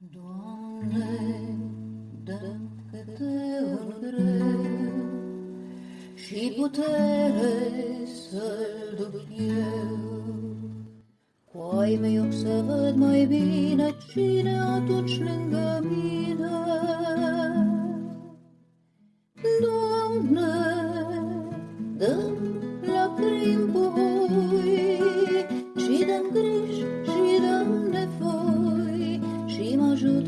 Doamne, dă câte ori greu și putere să-l duc eu. Cu ai mei ochi să văd mai bine cine atunci lângă mine. Doamne, dă lacrimi puhoi și dă griji și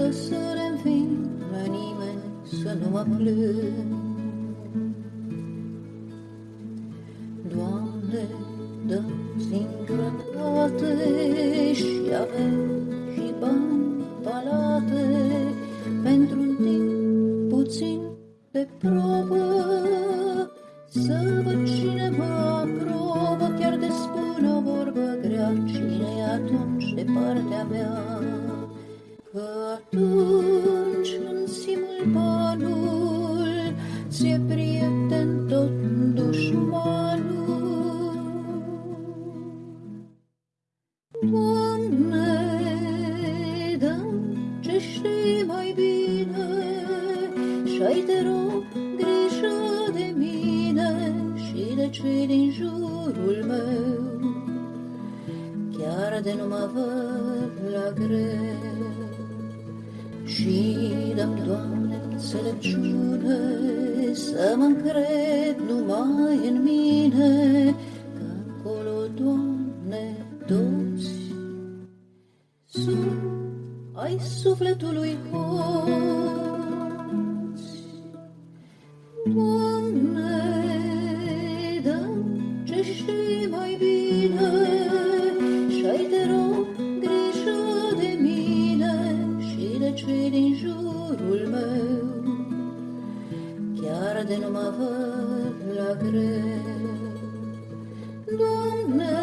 mă ajută să le înving la nimeni să nu mă plâng. Doamne, dă singurătate și avem și bani palate. Pentru un timp puțin de probă să văd cine mă aprobă. Chiar de spun o vorbă grea cine e atunci de partea mea? că atunci în simultanul ți-e prieten tot dușmanul. Doamne, dă ce știi mai bine și-ai te rog grijă de mine și de cei din jurul meu, chiar de nu mă văd la greu. Și dăm, Doamne, înțelepciune să mă încred numai în mine, că acolo, Doamne, toți sunt ai sufletului hoți. Doamne, de cei din jurul meu, chiar de nu mă văd la greu. Doamne,